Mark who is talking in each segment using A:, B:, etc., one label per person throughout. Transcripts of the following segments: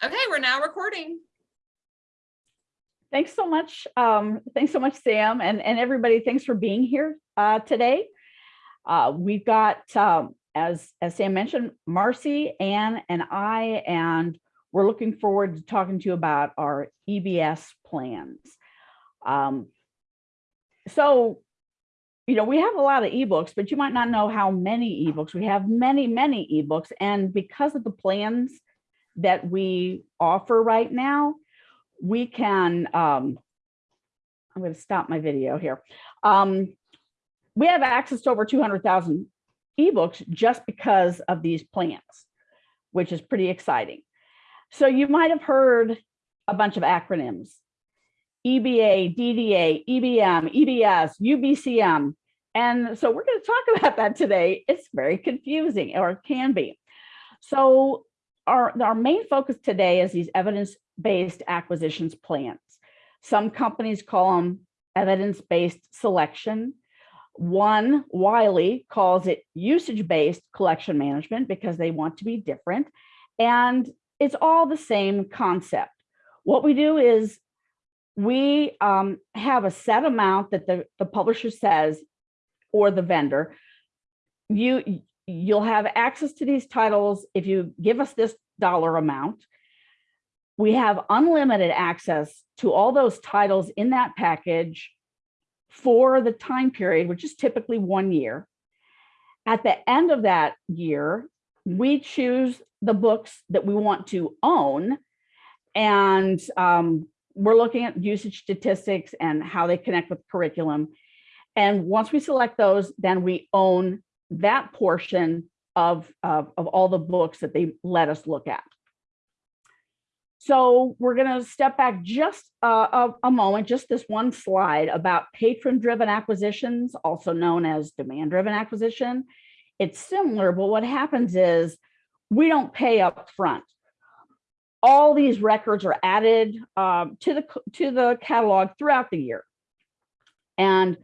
A: Okay, we're now recording.
B: Thanks so much. Um, thanks so much, Sam, and, and everybody. Thanks for being here uh, today. Uh, we've got, um, as, as Sam mentioned, Marcy, Ann, and I, and we're looking forward to talking to you about our EBS plans. Um, so, you know, we have a lot of ebooks, but you might not know how many ebooks. We have many, many ebooks, and because of the plans that we offer right now, we can, um, I'm going to stop my video here. Um, we have access to over 200,000 ebooks just because of these plans, which is pretty exciting. So you might have heard a bunch of acronyms, EBA, DDA, EBM, EBS, UBCM. And so we're going to talk about that today. It's very confusing, or it can be. So our, our main focus today is these evidence-based acquisitions plans. Some companies call them evidence-based selection. One, Wiley, calls it usage-based collection management because they want to be different. And it's all the same concept. What we do is we um, have a set amount that the, the publisher says, or the vendor, you, you'll have access to these titles if you give us this dollar amount. We have unlimited access to all those titles in that package for the time period, which is typically one year. At the end of that year, we choose the books that we want to own. And um, we're looking at usage statistics and how they connect with curriculum. And once we select those, then we own that portion of, of, of all the books that they let us look at. So we're going to step back just a, a moment, just this one slide about patron-driven acquisitions, also known as demand-driven acquisition. It's similar, but what happens is we don't pay up front. All these records are added um, to the to the catalog throughout the year, and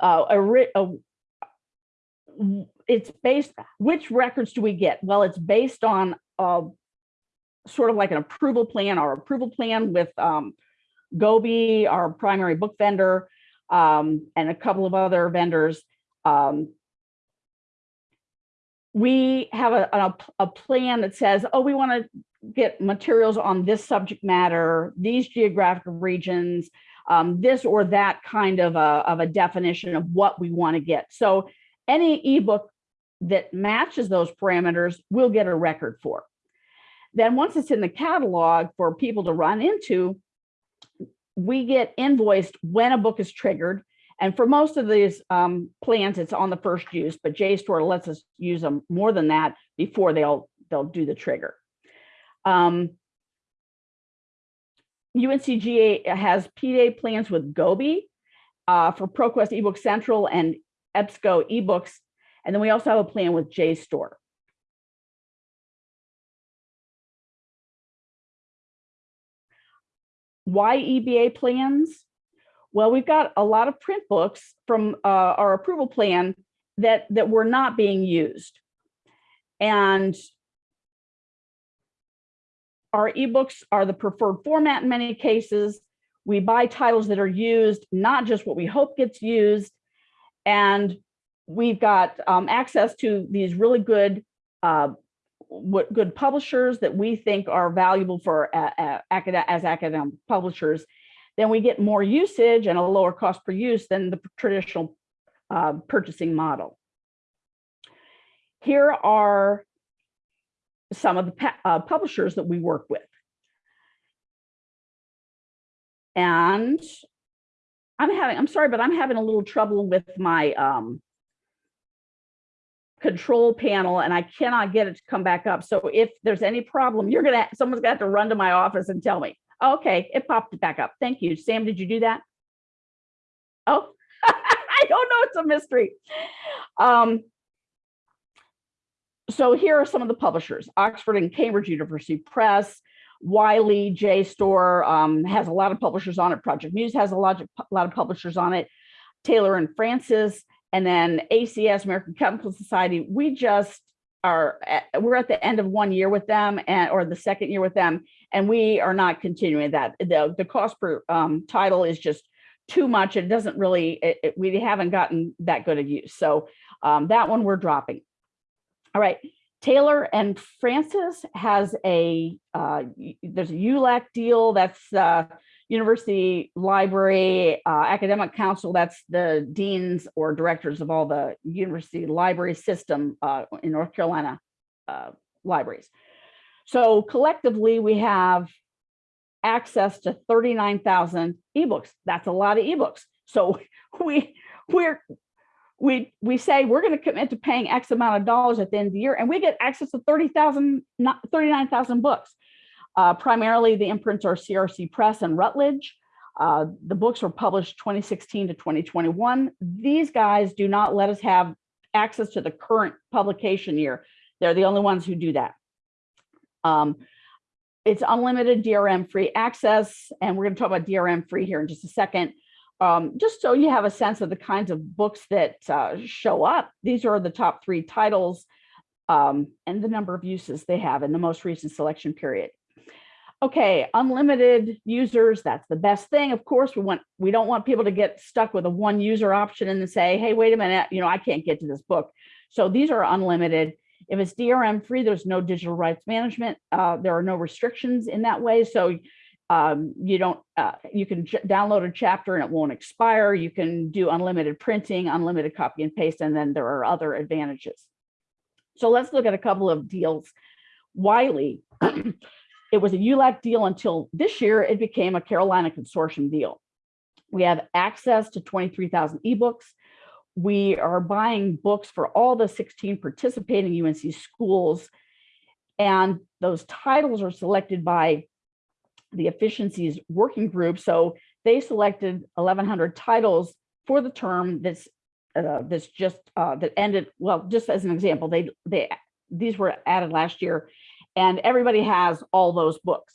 B: uh, a, a, it's based. Which records do we get? Well, it's based on uh, sort of like an approval plan, our approval plan with um, Gobi, our primary book vendor, um, and a couple of other vendors. Um, we have a, a, a, plan that says, oh, we want to get materials on this subject matter, these geographic regions, um, this or that kind of a, of a definition of what we want to get. So any ebook that matches those parameters, we'll get a record for. Then once it's in the catalog for people to run into, we get invoiced when a book is triggered. And for most of these um, plans, it's on the first use, but JSTOR lets us use them more than that before they'll they'll do the trigger. Um, UNCGA has PDA plans with Gobi uh, for ProQuest eBook Central and EBSCO eBooks. And then we also have a plan with JSTOR. Why EBA plans? Well, we've got a lot of print books from uh, our approval plan that, that were not being used. And our ebooks are the preferred format in many cases. We buy titles that are used, not just what we hope gets used. And we've got um, access to these really good uh, what good publishers that we think are valuable for uh, uh, as academic publishers, then we get more usage and a lower cost per use than the traditional uh, purchasing model. Here are some of the uh, publishers that we work with. And I'm having, I'm sorry, but I'm having a little trouble with my um, control panel and I cannot get it to come back up. So if there's any problem, you're gonna, someone's gonna have to run to my office and tell me. Okay, it popped it back up. Thank you. Sam, did you do that? Oh, I don't know, it's a mystery. Um, so here are some of the publishers, Oxford and Cambridge University Press, Wiley, JSTOR um, has a lot of publishers on it. Project Muse has a lot, of, a lot of publishers on it. Taylor and Francis, and then ACS, American Chemical Society, we just are, at- we're at the end of one year with them and, or the second year with them, and we are not continuing that. The, the cost per um, title is just too much. It doesn't really, it, it- we haven't gotten that good a use. So um, that one we're dropping. All right, Taylor and Francis has a, uh, there's a ULAC deal, that's uh, University Library uh, Academic Council, that's the deans or directors of all the university library system uh, in North Carolina uh, libraries. So collectively, we have access to 39,000 ebooks. That's a lot of ebooks. So we, we're, we, we say we're going to commit to paying X amount of dollars at the end of the year, and we get access to 30,000, not 39,000 books. Uh, primarily, the imprints are CRC Press and Routledge. Uh, the books were published 2016 to 2021. These guys do not let us have access to the current publication year. They're the only ones who do that. Um, it's unlimited DRM free access, and we're going to talk about DRM free here in just a second. Um, just so you have a sense of the kinds of books that uh, show up. These are the top three titles um, and the number of uses they have in the most recent selection period. Okay, unlimited users, that's the best thing. Of course, we want we don't want people to get stuck with a one user option and say, hey, wait a minute, you know, I can't get to this book. So these are unlimited. If it's DRM free, there's no digital rights management. Uh, there are no restrictions in that way. So um, you don't, uh, you can download a chapter and it won't expire. You can do unlimited printing, unlimited copy and paste, and then there are other advantages. So let's look at a couple of deals. Wiley, it was a ULAC deal until this year, it became a Carolina Consortium deal. We have access to 23,000 ebooks. We are buying books for all the 16 participating UNC schools. And those titles are selected by the efficiencies working group. So they selected 1,100 titles for the term that's uh, that's just uh, that ended. Well, just as an example, they they these were added last year, and everybody has all those books.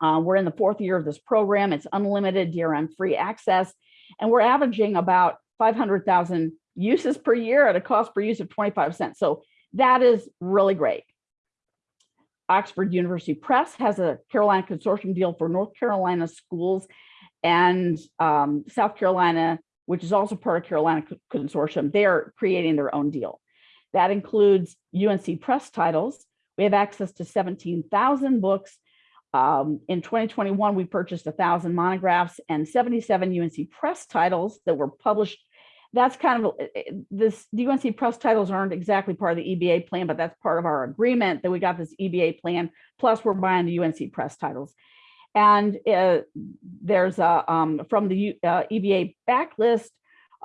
B: Uh, we're in the fourth year of this program. It's unlimited DRM free access, and we're averaging about 500,000 uses per year at a cost per use of 25 cents. So that is really great. Oxford University Press has a Carolina Consortium deal for North Carolina schools and um, South Carolina, which is also part of Carolina Consortium, they are creating their own deal. That includes UNC Press titles. We have access to 17,000 books. Um, in 2021, we purchased 1,000 monographs and 77 UNC Press titles that were published that's kind of eh, eh, this UNC Press titles aren't exactly part of the EBA plan, but that's part of our agreement that we got this EBA plan. Plus, we're buying the UNC Press titles, and uh, there's a um, from the U, uh, EBA backlist.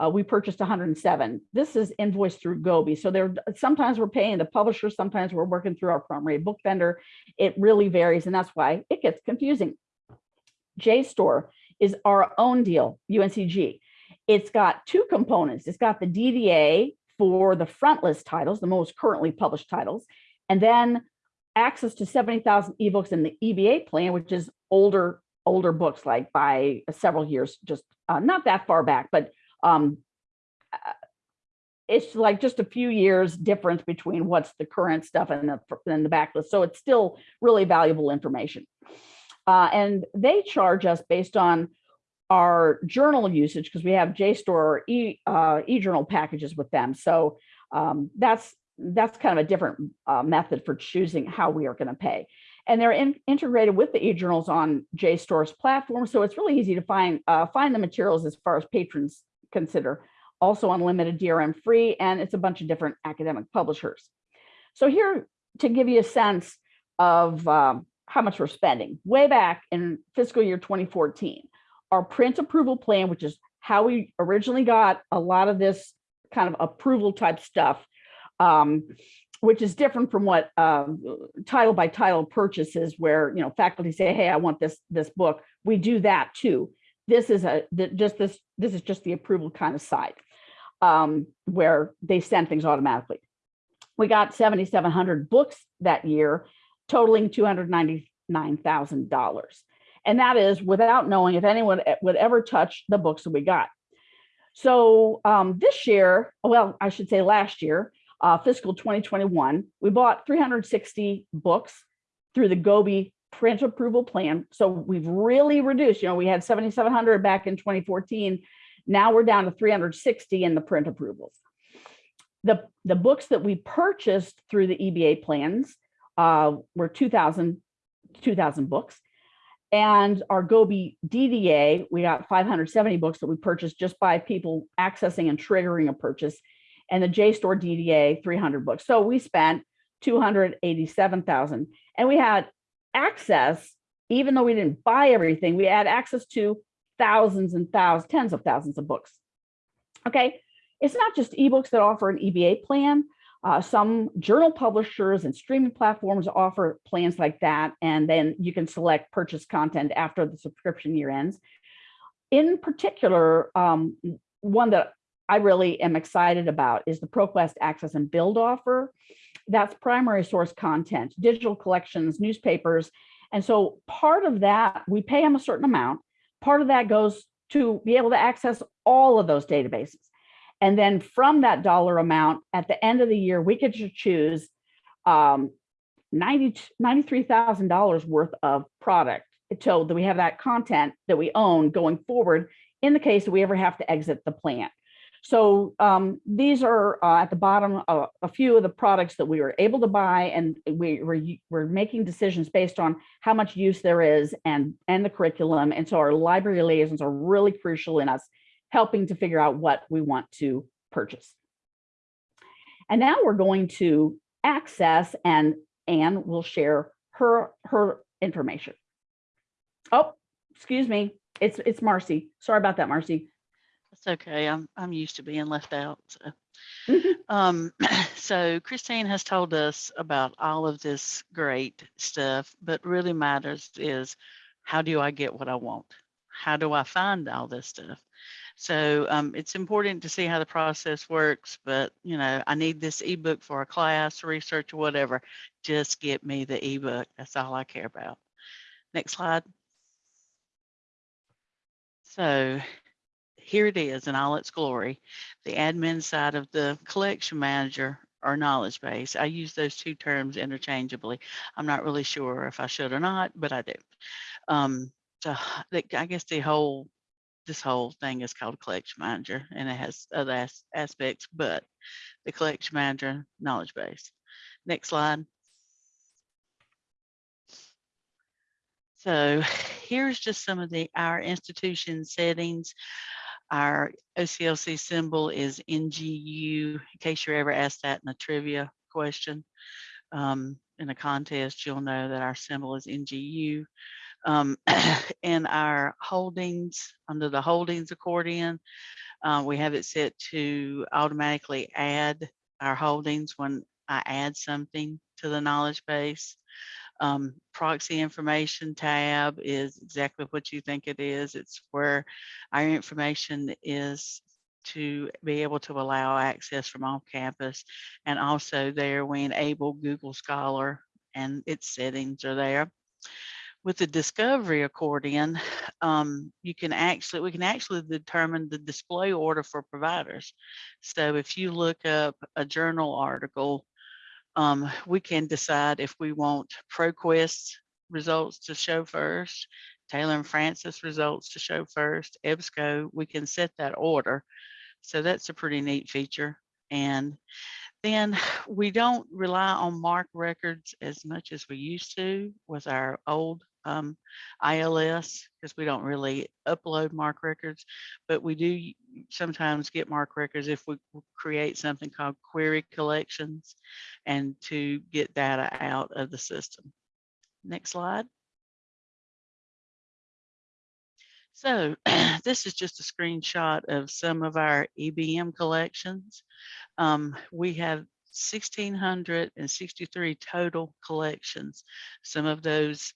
B: Uh, we purchased 107. This is invoiced through Gobi. So there, sometimes we're paying the publisher, sometimes we're working through our primary book vendor. It really varies, and that's why it gets confusing. JSTOR is our own deal, UNCG. It's got two components. It's got the DDA for the front list titles, the most currently published titles, and then access to 70,000 ebooks in the EBA plan, which is older older books, like by several years, just uh, not that far back, but um, uh, it's like just a few years difference between what's the current stuff and the, and the backlist. So it's still really valuable information. Uh, and they charge us based on our journal usage because we have JSTOR or e, uh, e-journal packages with them. So um, that's that's kind of a different uh, method for choosing how we are going to pay. And they're in, integrated with the e-journals on JSTOR's platform. So it's really easy to find uh, find the materials as far as patrons consider. Also unlimited DRM free, and it's a bunch of different academic publishers. So here to give you a sense of um, how much we're spending. Way back in fiscal year 2014, our print approval plan, which is how we originally got a lot of this kind of approval type stuff, um, which is different from what um, title by title purchases where, you know, faculty say, hey, I want this, this book. We do that too. This is a, just this, this is just the approval kind of side um, where they send things automatically. We got 7,700 books that year, totaling $299,000. And that is without knowing if anyone would ever touch the books that we got. So um, this year, well, I should say last year, uh, fiscal 2021, we bought 360 books through the Gobi print approval plan. So we've really reduced, you know, we had 7,700 back in 2014. Now we're down to 360 in the print approvals. The, the books that we purchased through the EBA plans uh, were 2,000 2,000 books. And our Gobi DDA, we got 570 books that we purchased just by people accessing and triggering a purchase. And the JSTOR DDA, 300 books. So we spent 287,000 and we had access, even though we didn't buy everything, we had access to thousands and thousands, tens of thousands of books. Okay, it's not just ebooks that offer an EBA plan. Uh, some journal publishers and streaming platforms offer plans like that, and then you can select purchase content after the subscription year ends. In particular, um, one that I really am excited about is the ProQuest Access and Build offer. That's primary source content, digital collections, newspapers. And so part of that, we pay them a certain amount. Part of that goes to be able to access all of those databases. And then from that dollar amount, at the end of the year, we could choose um, 90, $93,000 worth of product so that we have that content that we own going forward in the case that we ever have to exit the plant. So um, these are uh, at the bottom uh, a few of the products that we were able to buy and we were we're making decisions based on how much use there is and and the curriculum. And so our library liaisons are really crucial in us helping to figure out what we want to purchase. And now we're going to access and Anne will share her her information. Oh, excuse me. It's it's Marcy. Sorry about that, Marcy.
A: That's okay. I'm I'm used to being left out. So, um, so Christine has told us about all of this great stuff, but really matters is how do I get what I want? How do I find all this stuff? So um, it's important to see how the process works, but you know, I need this ebook for a class, research, or whatever. Just get me the ebook. That's all I care about. Next slide. So here it is in all its glory, the admin side of the collection manager or knowledge base. I use those two terms interchangeably. I'm not really sure if I should or not, but I do. Um, so I guess the whole, this whole thing is called collection manager and it has other as, aspects, but the collection manager knowledge base. Next slide. So here's just some of the our institution settings. Our OCLC symbol is NGU, in case you're ever asked that in a trivia question. Um, in a contest, you'll know that our symbol is NGU. Um, in our holdings, under the holdings accordion, uh, we have it set to automatically add our holdings when I add something to the knowledge base. Um, proxy information tab is exactly what you think it is. It's where our information is to be able to allow access from off campus. And also there we enable Google Scholar and its settings are there. With the discovery accordion, um, you can actually, we can actually determine the display order for providers. So if you look up a journal article um, we can decide if we want ProQuest results to show first, Taylor and Francis results to show first, EBSCO, we can set that order. So that's a pretty neat feature. And then we don't rely on MARC records as much as we used to with our old um, ILS because we don't really upload MARC records, but we do sometimes get MARC records if we create something called query collections and to get data out of the system. Next slide. So this is just a screenshot of some of our EBM collections. Um, we have 1,663 total collections. Some of those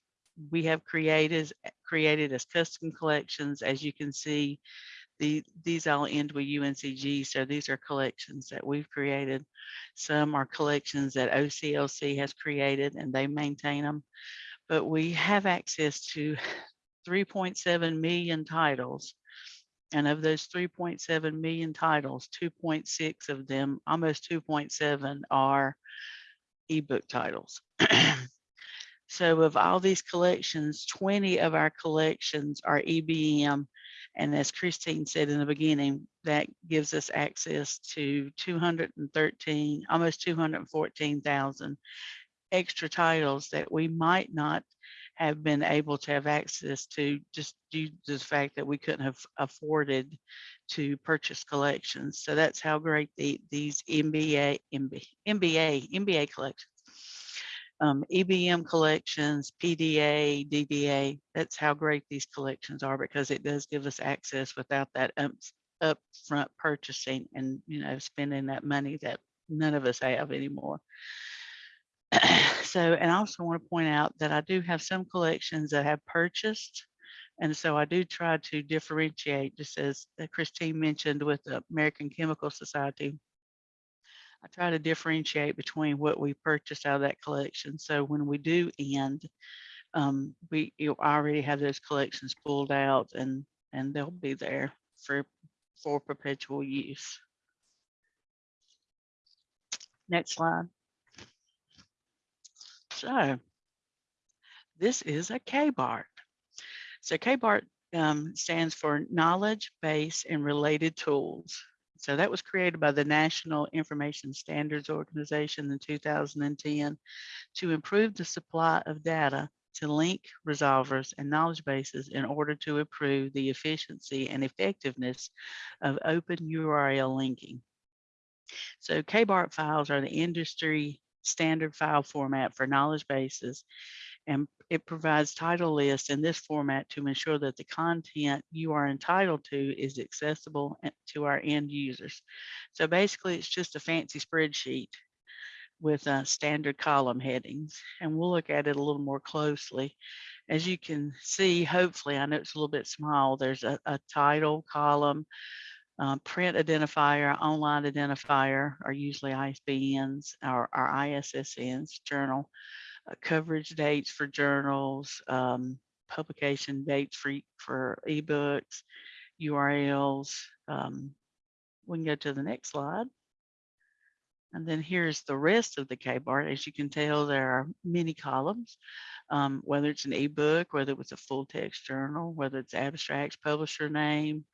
A: we have created created as custom collections. As you can see, the, these all end with UNCG. So these are collections that we've created. Some are collections that OCLC has created and they maintain them. But we have access to 3.7 million titles And of those 3.7 million titles, 2.6 of them, almost 2.7 are ebook titles. so of all these collections, 20 of our collections are EBM. And as Christine said in the beginning, that gives us access to 213, almost 214,000 extra titles that we might not have been able to have access to just due to the fact that we couldn't have afforded to purchase collections. So that's how great the, these MBA, MB, MBA, MBA collections, um, EBM collections, PDA, DDA, that's how great these collections are because it does give us access without that up, upfront purchasing and, you know, spending that money that none of us have anymore. so, and I also want to point out that I do have some collections that have purchased. And so I do try to differentiate, just as uh, Christine mentioned with the American Chemical Society. I try to differentiate between what we purchased out of that collection. So when we do end, um, we you already have those collections pulled out and and they'll be there for for perpetual use. Next slide. So this is a KBART. So KBART um, stands for Knowledge Base and Related Tools. So that was created by the National Information Standards Organization in 2010 to improve the supply of data to link resolvers and knowledge bases in order to improve the efficiency and effectiveness of open URL linking. So KBART files are the industry standard file format for knowledge bases and it provides title lists in this format to ensure that the content you are entitled to is accessible to our end users. So basically it's just a fancy spreadsheet with uh, standard column headings and we'll look at it a little more closely. As you can see, hopefully, I know it's a little bit small, there's a, a title column, um, print identifier, online identifier are usually ISBNs or, or ISSNs, journal, uh, coverage dates for journals, um, publication dates for, for ebooks, URLs. Um, we can go to the next slide. And then here's the rest of the KBART. As you can tell, there are many columns, um, whether it's an ebook, whether it was a full text journal, whether it's abstracts, publisher name,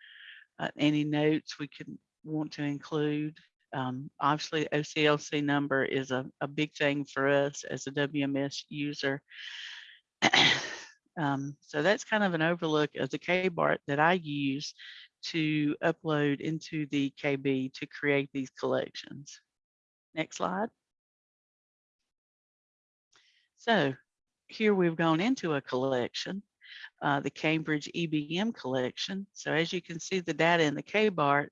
A: uh, any notes we could want to include. Um, obviously, OCLC number is a, a big thing for us as a WMS user. um, so that's kind of an overlook of the KBART that I use to upload into the KB to create these collections. Next slide. So here we've gone into a collection uh, the Cambridge EBM collection. So as you can see, the data in the KBART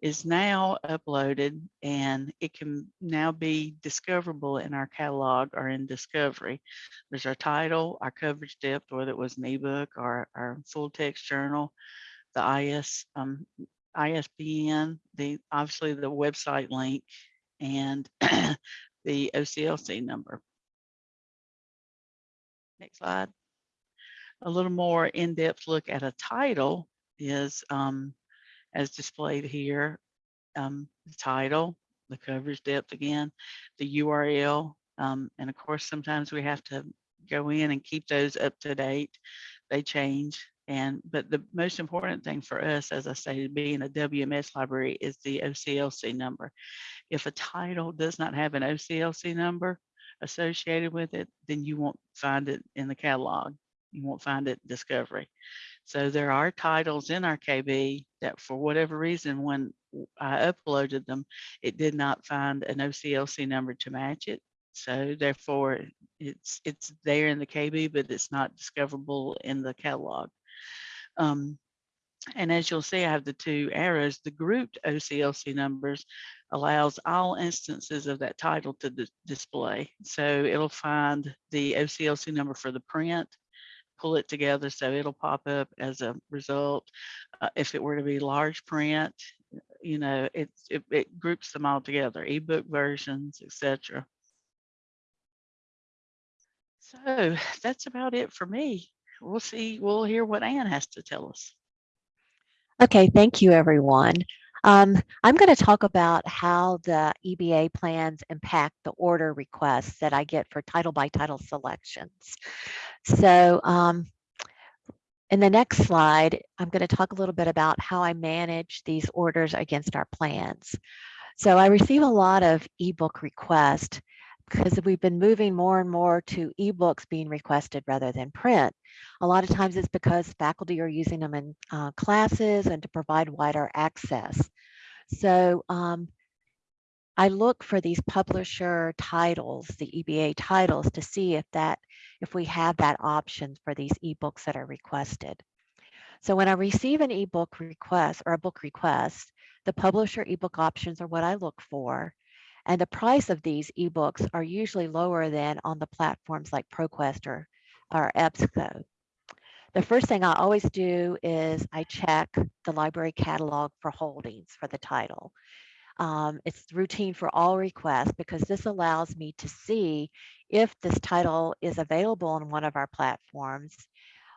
A: is now uploaded and it can now be discoverable in our catalog or in discovery. There's our title, our coverage depth, whether it was an ebook or our full text journal, the IS, um, ISBN, the obviously the website link and the OCLC number. Next slide a little more in-depth look at a title is um, as displayed here, um, the title, the coverage depth again, the URL, um, and of course, sometimes we have to go in and keep those up to date. They change. And but the most important thing for us, as I stated, being a WMS library is the OCLC number. If a title does not have an OCLC number associated with it, then you won't find it in the catalog you won't find it discovery. So there are titles in our KB that for whatever reason, when I uploaded them, it did not find an OCLC number to match it. So therefore it's it's there in the KB, but it's not discoverable in the catalog. Um, and as you'll see, I have the two arrows, the grouped OCLC numbers allows all instances of that title to display. So it'll find the OCLC number for the print, pull it together so it'll pop up as a result. Uh, if it were to be large print, you know, it, it, it groups them all together, ebook versions, etc. So that's about it for me. We'll see, we'll hear what Anne has to tell us.
C: Okay, thank you, everyone. Um, I'm going to talk about how the EBA plans impact the order requests that I get for title by title selections. So um, in the next slide, I'm going to talk a little bit about how I manage these orders against our plans. So I receive a lot of ebook requests because we've been moving more and more to ebooks being requested rather than print. A lot of times it's because faculty are using them in uh, classes and to provide wider access. So um, I look for these publisher titles, the EBA titles, to see if that if we have that option for these ebooks that are requested. So when I receive an ebook request or a book request, the publisher ebook options are what I look for. And the price of these ebooks are usually lower than on the platforms like ProQuest or, or EBSCO. The first thing I always do is I check the library catalog for holdings for the title. Um, it's routine for all requests because this allows me to see if this title is available on one of our platforms,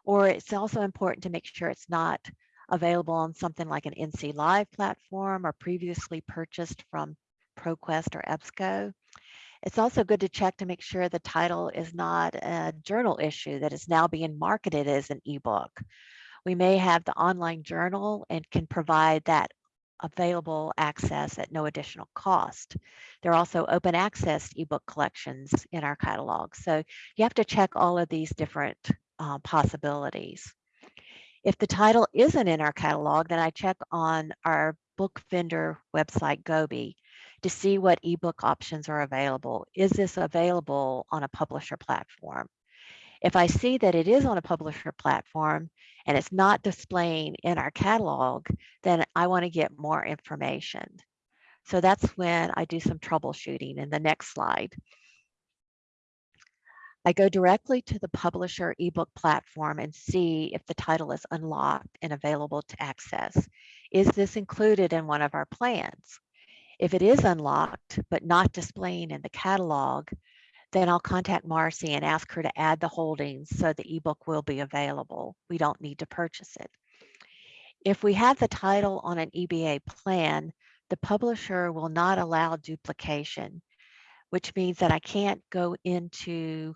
C: or it's also important to make sure it's not available on something like an NC Live platform or previously purchased from ProQuest or EBSCO. It's also good to check to make sure the title is not a journal issue that is now being marketed as an ebook. We may have the online journal and can provide that available access at no additional cost. There are also open access ebook collections in our catalog. So you have to check all of these different uh, possibilities. If the title isn't in our catalog, then I check on our book vendor website, Gobi, to see what ebook options are available. Is this available on a publisher platform? If I see that it is on a publisher platform and it's not displaying in our catalog, then I want to get more information. So that's when I do some troubleshooting in the next slide. I go directly to the publisher ebook platform and see if the title is unlocked and available to access. Is this included in one of our plans? If it is unlocked, but not displaying in the catalog, then I'll contact Marcy and ask her to add the holdings so the ebook will be available. We don't need to purchase it. If we have the title on an EBA plan, the publisher will not allow duplication, which means that I can't go into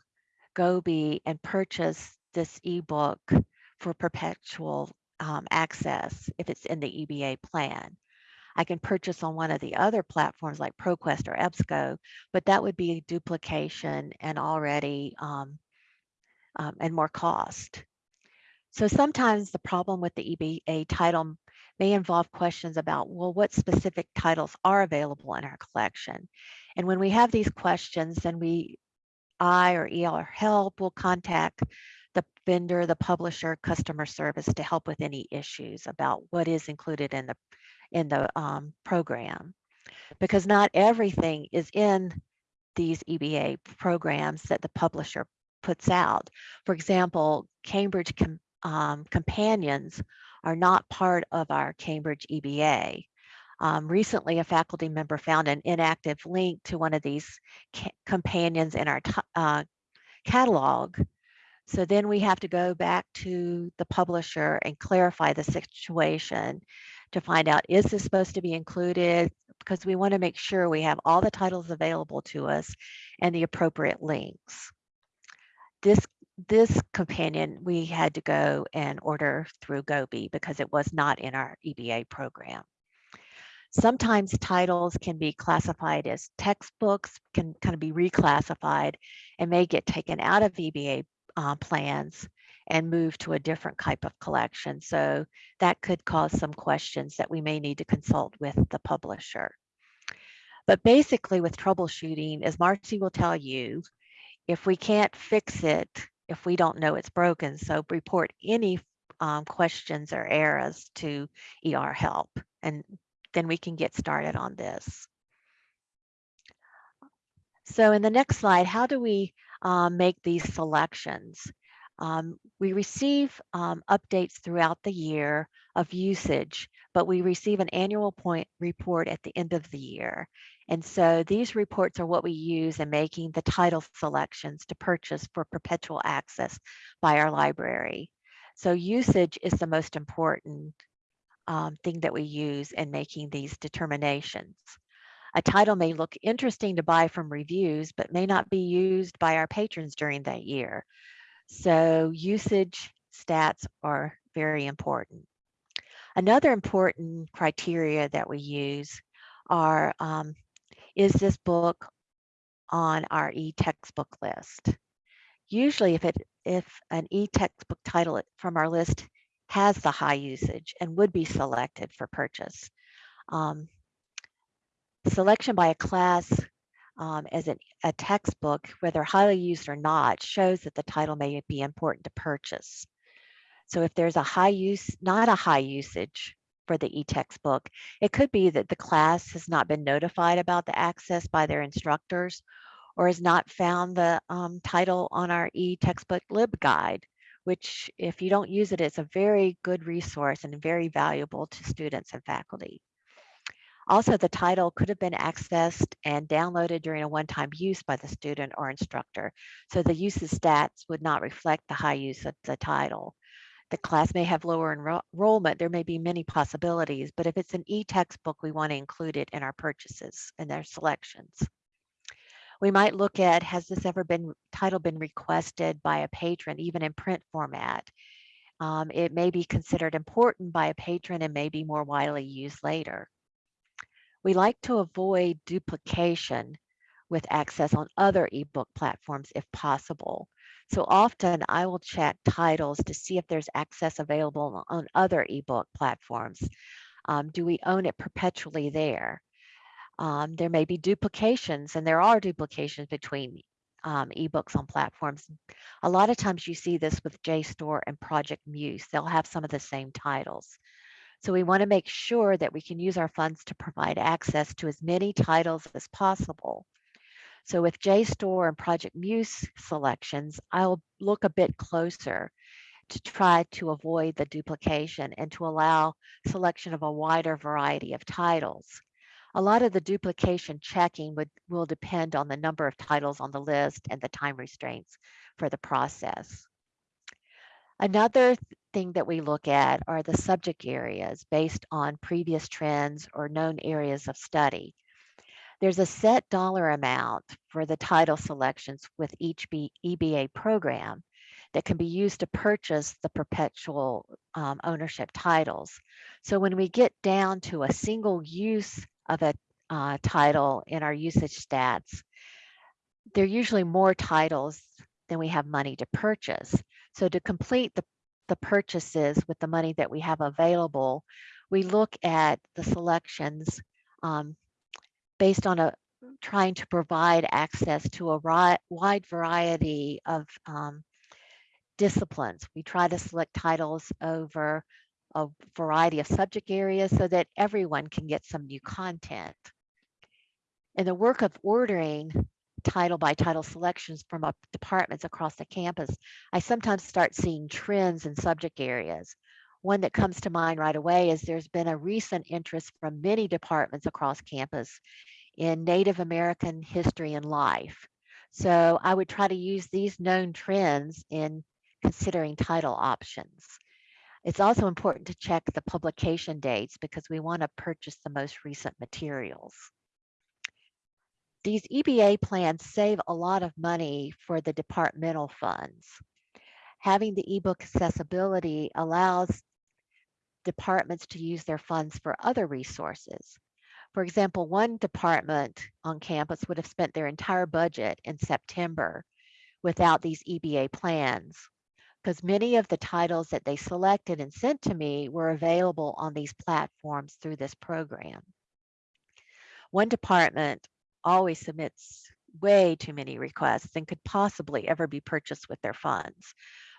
C: Gobi and purchase this ebook for perpetual um, access if it's in the EBA plan. I can purchase on one of the other platforms like ProQuest or EBSCO, but that would be duplication and already um, um, and more cost. So sometimes the problem with the EBA title may involve questions about, well, what specific titles are available in our collection? And when we have these questions, then we, I or ER Help will contact the vendor, the publisher, customer service to help with any issues about what is included in the in the um, program because not everything is in these EBA programs that the publisher puts out. For example, Cambridge com um, companions are not part of our Cambridge EBA. Um, recently, a faculty member found an inactive link to one of these companions in our uh, catalog. So then we have to go back to the publisher and clarify the situation to find out, is this supposed to be included? Because we want to make sure we have all the titles available to us and the appropriate links. This this companion we had to go and order through Gobi because it was not in our EBA program. Sometimes titles can be classified as textbooks, can kind of be reclassified and may get taken out of EBA uh, plans and move to a different type of collection. So that could cause some questions that we may need to consult with the publisher. But basically with troubleshooting, as Marcy will tell you, if we can't fix it, if we don't know it's broken, so report any um, questions or errors to ER help, and then we can get started on this. So in the next slide, how do we um, make these selections? Um, we receive um, updates throughout the year of usage, but we receive an annual point report at the end of the year. And so these reports are what we use in making the title selections to purchase for perpetual access by our library. So usage is the most important um, thing that we use in making these determinations. A title may look interesting to buy from reviews, but may not be used by our patrons during that year. So usage stats are very important. Another important criteria that we use are, um, is this book on our e-textbook list? Usually if it if an e-textbook title from our list has the high usage and would be selected for purchase. Um, selection by a class um, as an, a textbook, whether highly used or not, shows that the title may be important to purchase. So if there's a high use, not a high usage for the e-textbook, it could be that the class has not been notified about the access by their instructors or has not found the um, title on our e-textbook libguide, which if you don't use it, it's a very good resource and very valuable to students and faculty. Also, the title could have been accessed and downloaded during a one-time use by the student or instructor. So the usage stats would not reflect the high use of the title. The class may have lower enro enrollment. There may be many possibilities, but if it's an e-textbook, we want to include it in our purchases and their selections. We might look at, has this ever been title been requested by a patron, even in print format? Um, it may be considered important by a patron and may be more widely used later. We like to avoid duplication with access on other ebook platforms if possible. So often I will check titles to see if there's access available on other ebook platforms. Um, do we own it perpetually there? Um, there may be duplications and there are duplications between um, ebooks on platforms. A lot of times you see this with JSTOR and Project Muse. They'll have some of the same titles. So we want to make sure that we can use our funds to provide access to as many titles as possible. So with JSTOR and Project Muse selections, I'll look a bit closer to try to avoid the duplication and to allow selection of a wider variety of titles. A lot of the duplication checking would, will depend on the number of titles on the list and the time restraints for the process. Another thing that we look at are the subject areas based on previous trends or known areas of study. There's a set dollar amount for the title selections with each EBA program that can be used to purchase the perpetual um, ownership titles. So when we get down to a single use of a uh, title in our usage stats, there are usually more titles than we have money to purchase. So to complete the, the purchases with the money that we have available, we look at the selections um, based on a trying to provide access to a wide variety of um, disciplines. We try to select titles over a variety of subject areas so that everyone can get some new content. In the work of ordering title by title selections from departments across the campus, I sometimes start seeing trends in subject areas. One that comes to mind right away is there's been a recent interest from many departments across campus in Native American history and life. So I would try to use these known trends in considering title options. It's also important to check the publication dates because we want to purchase the most recent materials. These EBA plans save a lot of money for the departmental funds. Having the ebook accessibility allows departments to use their funds for other resources. For example, one department on campus would have spent their entire budget in September without these EBA plans because many of the titles that they selected and sent to me were available on these platforms through this program. One department always submits way too many requests and could possibly ever be purchased with their funds.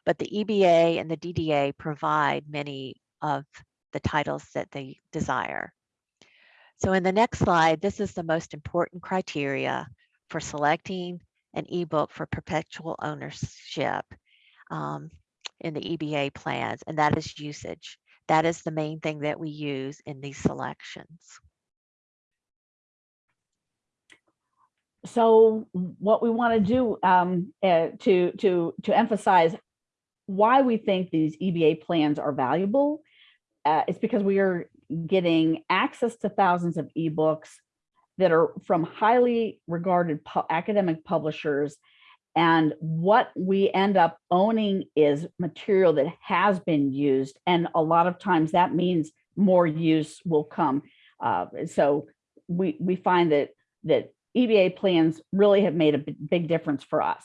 C: But the EBA and the DDA provide many of the titles that they desire. So in the next slide, this is the most important criteria for selecting an ebook for perpetual ownership um, in the EBA plans, and that is usage. That is the main thing that we use in these selections.
B: So what we want to do um, uh, to to to emphasize why we think these EBA plans are valuable uh, it's because we are getting access to thousands of ebooks that are from highly regarded pu- academic publishers. And what we end up owning is material that has been used. And a lot of times that means more use will come. Uh, so we, we find that, that EBA plans really have made a big difference for us.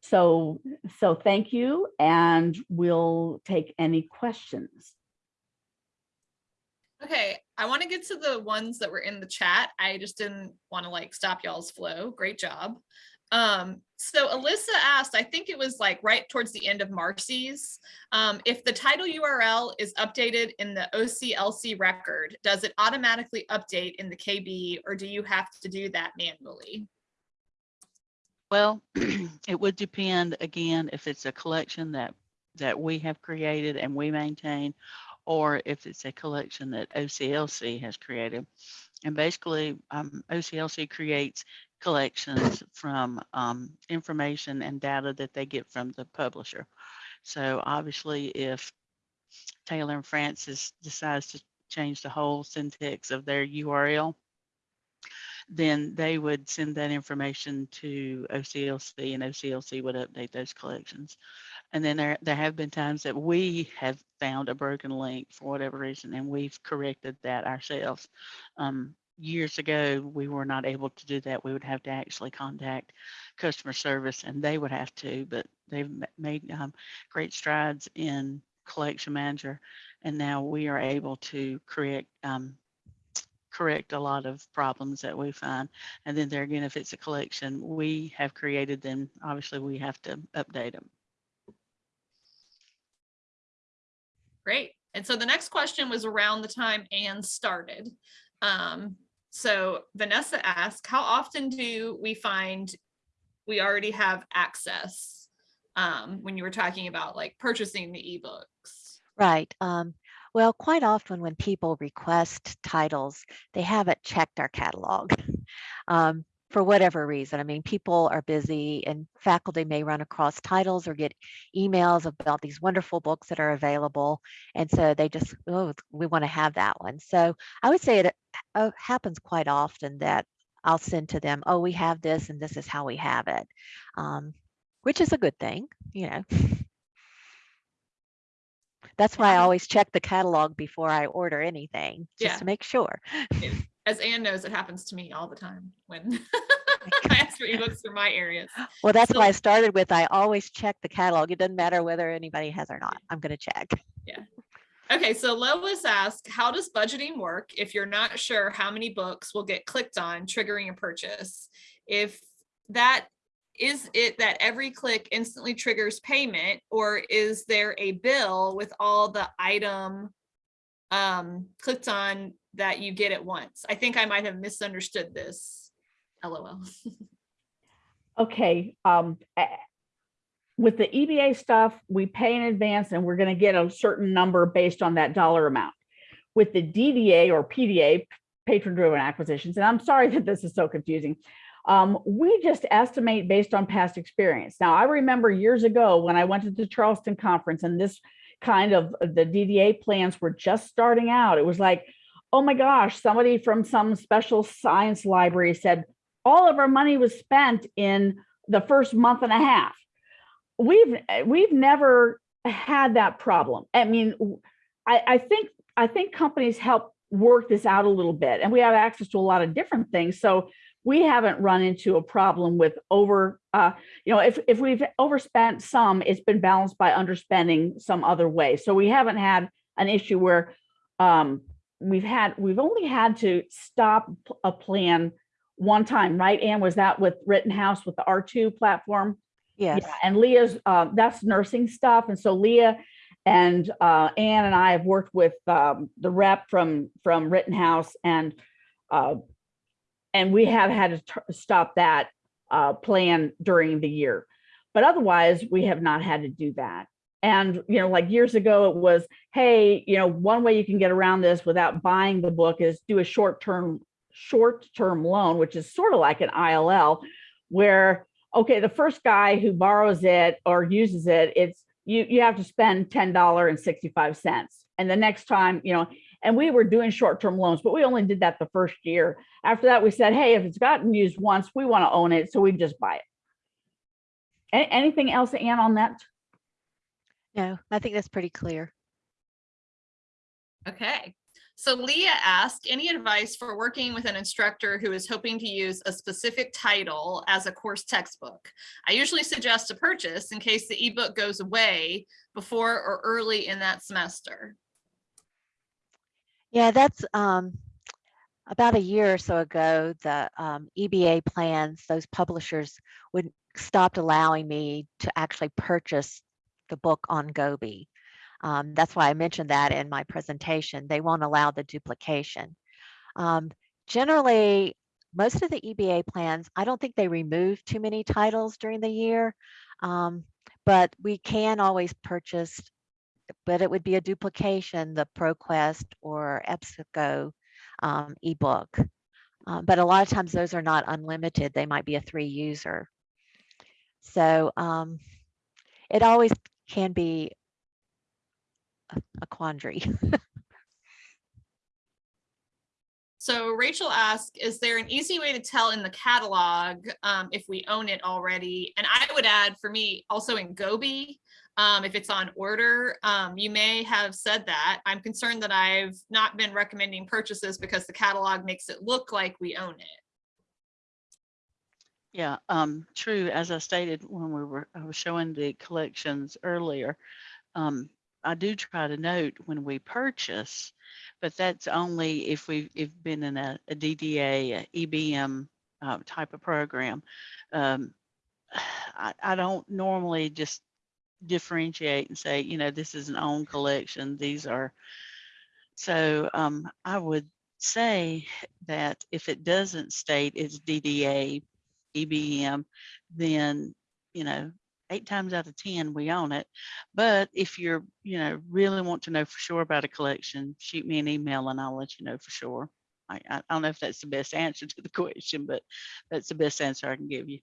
B: So, so thank you, and we'll take any questions.
D: Okay, I want to get to the ones that were in the chat. I just didn't want to like stop y'all's flow. Great job. Um, so Alyssa asked, I think it was like right towards the end of Marcy's, um, if the title URL is updated in the OCLC record, does it automatically update in the KB or do you have to do that manually?
A: Well, it would depend again if it's a collection that that we have created and we maintain, or if it's a collection that OCLC has created. And basically, um, OCLC creates collections from um, information and data that they get from the publisher. So obviously, if Taylor and Francis decides to change the whole syntax of their URL, then they would send that information to OCLC and OCLC would update those collections. And then there, there have been times that we have found a broken link for whatever reason, and we've corrected that ourselves. Um, years ago, we were not able to do that. We would have to actually contact customer service and they would have to, but they've made um, great strides in collection manager. And now we are able to correct, um, correct a lot of problems that we find. And then there again, if it's a collection we have created, then obviously we have to update them.
D: Great. And so the next question was around the time Anne started. Um, so Vanessa asked, how often do we find we already have access? Um, when you were talking about like purchasing the ebooks.
C: Right. Um, well, quite often when people request titles, they haven't checked our catalog um, for whatever reason. I mean, people are busy and faculty may run across titles or get emails about these wonderful books that are available. And so they just, oh, we want to have that one. So I would say it uh, happens quite often that I'll send to them, oh, we have this and this is how we have it, um, which is a good thing, you know. That's why I always check the catalog before I order anything, just
D: Yeah.
C: to make sure.
D: As Anne knows, it happens to me all the time when I ask for ebooks for my areas.
C: Well, that's
D: So-
C: why I started with, I always check the catalog. It doesn't matter whether anybody has or not. I'm gonna check. Yeah.
D: Okay, so Lois asked, how does budgeting work if you're not sure how many books will get clicked on, triggering a purchase? If that, is it that every click instantly triggers payment, or is there a bill with all the item um, clicked on that you get at once? I think I might have misunderstood this. LOL.
B: Okay, um, with the EBA stuff, we pay in advance and we're gonna get a certain number based on that dollar amount. With the DDA or PDA, patron-driven acquisitions, and I'm sorry that this is so confusing. Um, we just estimate based on past experience. Now, I remember years ago when I went to the Charleston conference and this kind of, the DDA plans were just starting out. It was like, oh my gosh, somebody from some special science library said, all of our money was spent in the first month and a half. We've we've never had that problem. I mean, I think I think companies help work this out a little bit, and we have access to a lot of different things. So we haven't run into a problem with over. Uh, you know, if if we've overspent some, it's been balanced by underspending some other way. So we haven't had an issue where um, we've had we've only had to stop a plan one time, right? Anne, was that with Rittenhouse with the R2 platform?
C: Yes.
B: Yeah, and Leah's, uh, that's nursing stuff. And so Leah and uh, Anne and I have worked with um, the rep from, from Rittenhouse and uh, and we have had to stop that uh, plan during the year. But otherwise, we have not had to do that. And, you know, like years ago, it was, hey, you know, one way you can get around this without buying the book is do a short-term short-term loan, which is sort of like an ILL, where okay, the first guy who borrows it or uses it, it's you you have to spend ten dollar and sixty five cents. and the next time, you know, and we were doing short-term loans, but we only did that the first year. After that, we said, hey, if it's gotten used once, we want to own it, so we just buy it. Anything else, Ann, on that?
C: No, I think that's pretty clear.
D: Okay, so Leah asked, any advice for working with an instructor who is hoping to use a specific title as a course textbook? I usually suggest a purchase in case the ebook goes away before or early in that semester.
C: Yeah, that's um, about a year or so ago, the um, EBA plans, those publishers would stopped allowing me to actually purchase the book on Gobi. Um, that's why I mentioned that in my presentation. They won't allow the duplication. Um, generally, most of the EBA plans, I don't think they remove too many titles during the year, um, but we can always purchase but it would be a duplication, the ProQuest or EBSCO um, ebook. Um, but a lot of times those are not unlimited. They might be a three user. So um, it always can be a, quandary.
D: So Rachel asked, is there an easy way to tell in the catalog um, if we own it already? And I would add for me also in Gobi, um, if it's on order, um, you may have said that. I'm concerned that I've not been recommending purchases because the catalog makes it look like we own it.
A: Yeah, um, true. As I stated when we were, I was showing the collections earlier, um, I do try to note when we purchase, but that's only if we've, if been in a, a DDA, a EBM uh, type of program. Um, I, I don't normally just differentiate and say, you know, this is an own collection. These are, so um, I would say that if it doesn't state it's DDA, EBM, then, you know, eight times out of 10, we own it. But if you're, you know, really want to know for sure about a collection, shoot me an email and I'll let you know for sure. I, I don't know if that's the best answer to the question, but that's the best answer I can give you.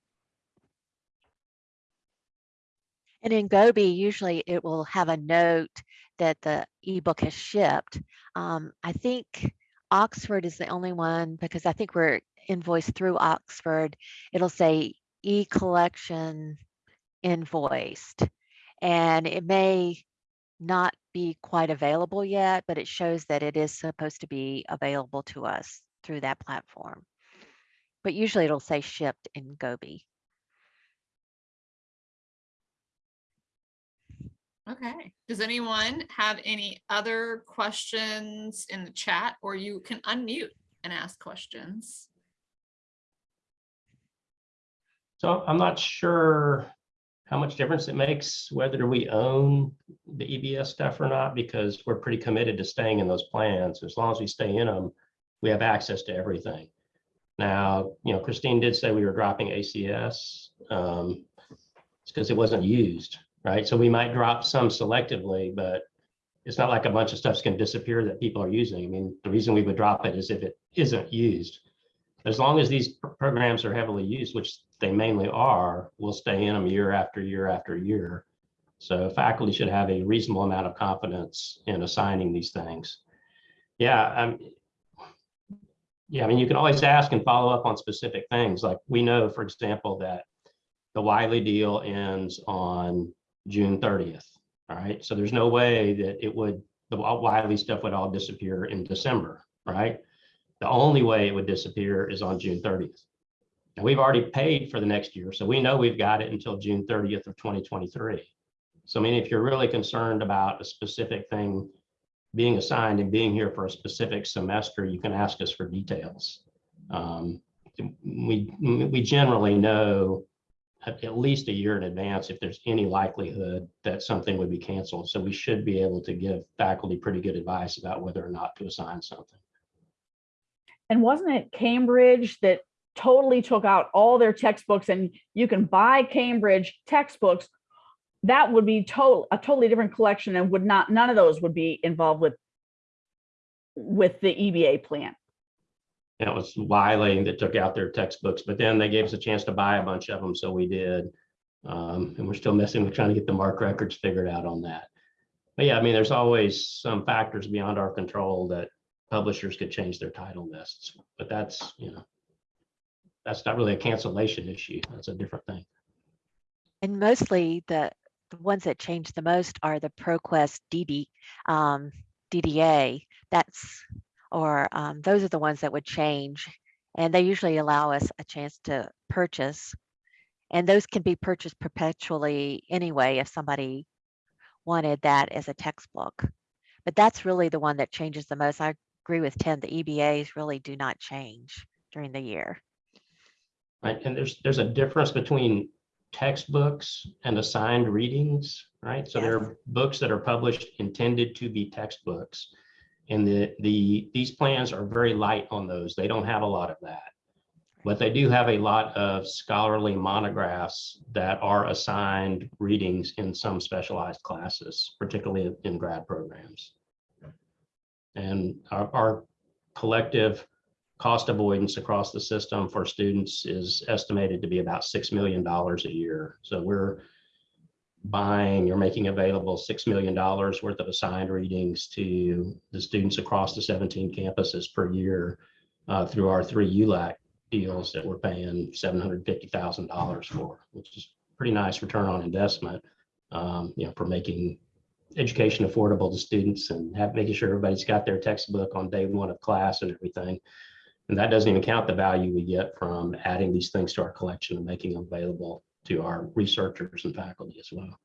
C: And in Gobi, usually it will have a note that the ebook has shipped. Um, I think Oxford is the only one because I think we're invoiced through Oxford. It'll say e-collection invoiced. And it may not be quite available yet, but it shows that it is supposed to be available to us through that platform. But usually it'll say shipped in Gobi.
D: Okay, does anyone have any other questions in the chat or you can unmute and ask questions?
E: So I'm not sure how much difference it makes whether we own the EBS stuff or not, because we're pretty committed to staying in those plans. As long as we stay in them, we have access to everything. Now, you know, Christine did say we were dropping ACS. Um, it's because it wasn't used, right? So we might drop some selectively, but it's not like a bunch of stuff's going to disappear that people are using. I mean, the reason we would drop it is if it isn't used. As long as these programs are heavily used, which they mainly are, we'll stay in them year after year after year. So faculty should have a reasonable amount of confidence in assigning these things. Yeah, um, yeah, I mean, you can always ask and follow up on specific things. Like we know, for example, that the Wiley deal ends on June 30th. All right, so there's no way that it would, the Wiley stuff would all disappear in December, right? The only way it would disappear is on June 30th. And we've already paid for the next year, so we know we've got it until June 30th of 2023. So I mean, if you're really concerned about a specific thing being assigned and being here for a specific semester, you can ask us for details. Um, we, we generally know at at least a year in advance if there's any likelihood that something would be canceled. So we should be able to give faculty pretty good advice about whether or not to assign something.
B: And wasn't it Cambridge that totally took out all their textbooks and you can buy Cambridge textbooks? That would be total, a totally different collection and would not, none of those would be involved with with the EBA plan.
E: It was Wiley that took out their textbooks, but then they gave us a chance to buy a bunch of them, so we did. Um, and we're still messing with trying to get the MARC records figured out on that. But yeah, I mean, there's always some factors beyond our control that publishers could change their title lists, but that's, you know, that's not really a cancellation issue. That's a different thing.
C: And mostly the, the ones that change the most are the ProQuest DD, um, DDA. That's, or, um, those are the ones that would change. And they usually allow us a chance to purchase. And those can be purchased perpetually anyway, if somebody wanted that as a textbook. But that's really the one that changes the most. I agree with Tim, the EBAs really do not change during the year.
E: Right, and there's, there's a difference between textbooks and assigned readings, right? So there are books that are published intended to be textbooks. And the, the, these plans are very light on those. They don't have a lot of that. But they do have a lot of scholarly monographs that are assigned readings in some specialized classes, particularly in grad programs. And our, our collective cost avoidance across the system for students is estimated to be about $6 million a year. So we're buying or making available $6 million worth of assigned readings to the students across the 17 campuses per year uh, through our three ULAC deals that we're paying $750,000 for, which is pretty nice return on investment, um, you know, for making education affordable to students and have, making sure everybody's got their textbook on day one of class and everything. And that doesn't even count the value we get from adding these things to our collection and making them available to our researchers and faculty as well.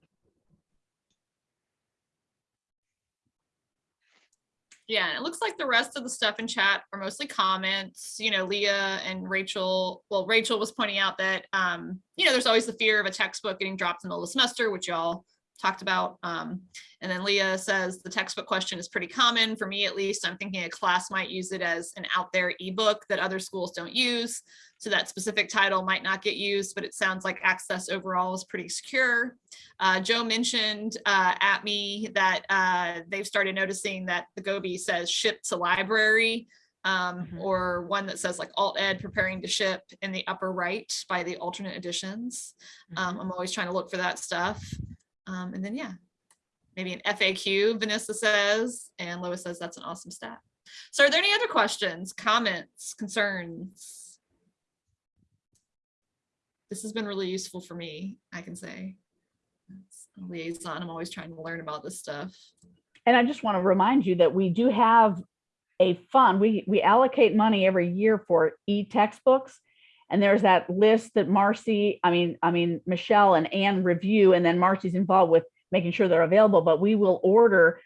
D: Yeah, and it looks like the rest of the stuff in chat are mostly comments. You know, Leah and Rachel, well, Rachel was pointing out that, um, you know, there's always the fear of a textbook getting dropped in the middle of the semester, which y'all talked about. Um, and then Leah says the textbook question is pretty common for me, at least. I'm thinking a class might use it as an out there ebook that other schools don't use. So that specific title might not get used, but it sounds like access overall is pretty secure. Uh, Joe mentioned uh, at me that uh, they've started noticing that the Gobi says ship to library um,
C: Mhm.
D: or one that says like alt ed preparing to ship in the upper right by the alternate editions. Um, I'm always trying to look for that stuff. Um, and then, yeah, maybe an FAQ, Vanessa says, and Lois says that's an awesome stat. So are there any other questions, comments, concerns? This has been really useful for me, I can say. As a liaison, I'm always trying to learn about this stuff.
B: And I just want to remind you that we do have a fund. We, we allocate money every year for e-textbooks. And there's that list that Marcy, I mean, I mean, Michelle and Ann review, and then Marcy's involved with making sure they're available, but we will order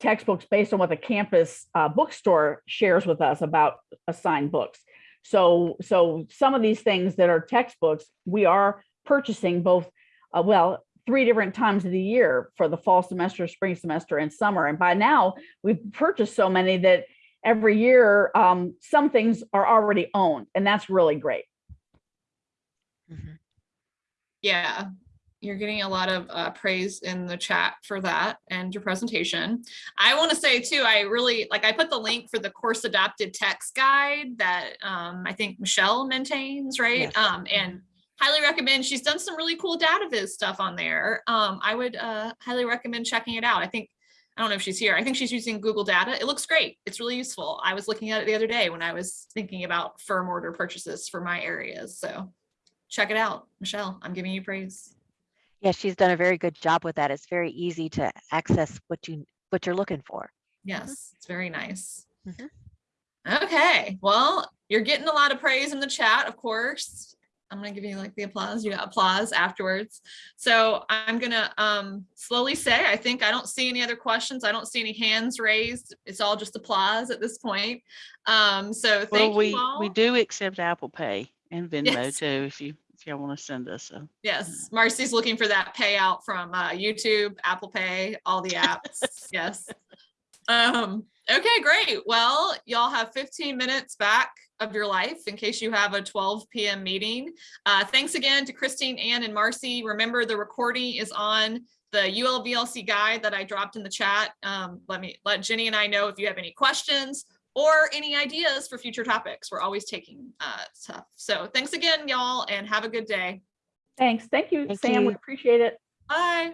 B: textbooks based on what the campus uh, bookstore shares with us about assigned books. So, so some of these things that are textbooks, we are purchasing both, uh, well, three different times of the year for the fall semester, spring semester, and summer. And by now, we've purchased so many that every year, um, some things are already owned, and that's really great.
C: Mhm.
D: Yeah, you're getting a lot of uh, praise in the chat for that and your presentation. I want to say too, I really like I put the link for the course adapted text guide that um, I think Michelle maintains, right?
B: Yes.
D: Um, and highly recommend. She's done some really cool data viz stuff on there. Um, I would uh, highly recommend checking it out. I think I don't know if she's here. I think she's using Google Data. It looks great. It's really useful. I was looking at it the other day when I was thinking about firm order purchases for my areas. So check it out. Michelle, I'm giving you praise.
C: Yeah, she's done a very good job with that. It's very easy to access what you, what you're looking for.
D: Yes, it's very nice.
C: Mhm.
D: Okay, well, you're getting a lot of praise in the chat, of course. I'm gonna give you like the applause. You got applause afterwards. So I'm gonna um slowly say, I think I don't see any other questions. I don't see any hands raised. It's all just applause at this point. Um, so
A: Well,
D: thank
A: we,
D: you all.
A: we do accept Apple Pay and Venmo
D: Yes.
A: too, if you, if y'all want to send us a.
D: Yes, Marcy's looking for that payout from uh, YouTube, Apple Pay, all the apps. yes. Um, okay, great. Well, y'all have 15 minutes back of your life in case you have a 12 p.m. meeting. Uh, thanks again to Christine, Ann, and Marcy. Remember, the recording is on the ULVLC guide that I dropped in the chat. Um, let me let Jenny and I know if you have any questions or any ideas for future topics. We're always taking uh, stuff. So thanks again, y'all, and have a good day.
B: Thanks. Thank you,
C: Thank
B: Sam. We appreciate it.
D: Bye.